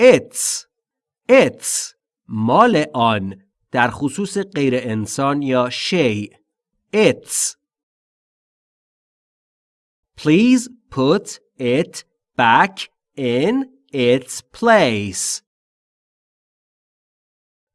its its مال آن در خصوص غیر انسان یا شیء its Please put it back in its place.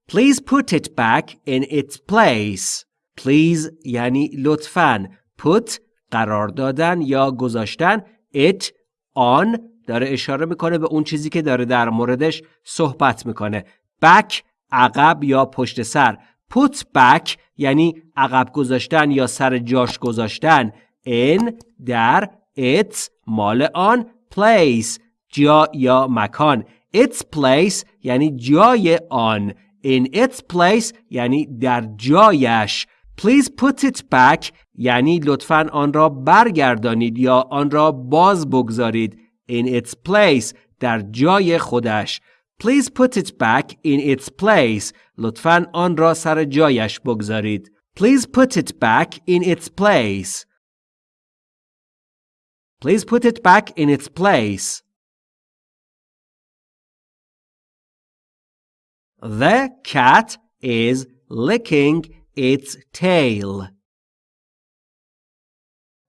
Please put it back in its place. Please یعنی لطفاً put قرار دادن یا گذاشتن it on داره اشاره می‌کنه به اون چیزی که داره در موردش صحبت می‌کنه. back عقب یا پشت سر. Put back یعنی عقب گذاشتن یا سر جاش گذاشتن. In در its مال آن place جا یا مکان. Its place یعنی جای آن. In its place یعنی در جایش. Please put it back یعنی لطفا آن را برگردانید یا آن را باز بگذارید. in its place در جای خودش please put it back in its place لطفا آن را سر جایش بگذارید please put it back in its place please put it back in its place The cat is licking its tail.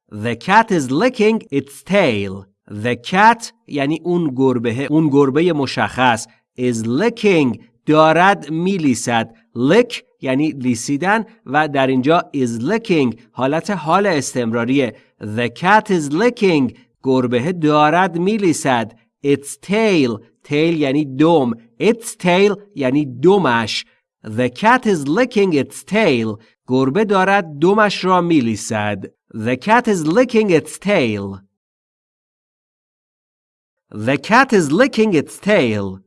The cat is licking its tail. The cat یعنی اون گربه اون گربه مشخص is licking دارد میلیسد. Lick یعنی لیسیدن و در اینجا is licking حالت حال استمراریه. The cat is licking گربه دارد میلیسد. Its tail tail یعنی دم. Its tail یعنی دمش. The cat is licking its tail گربه دارد دمش را میلیسد. The cat is licking its tail. The cat is licking its tail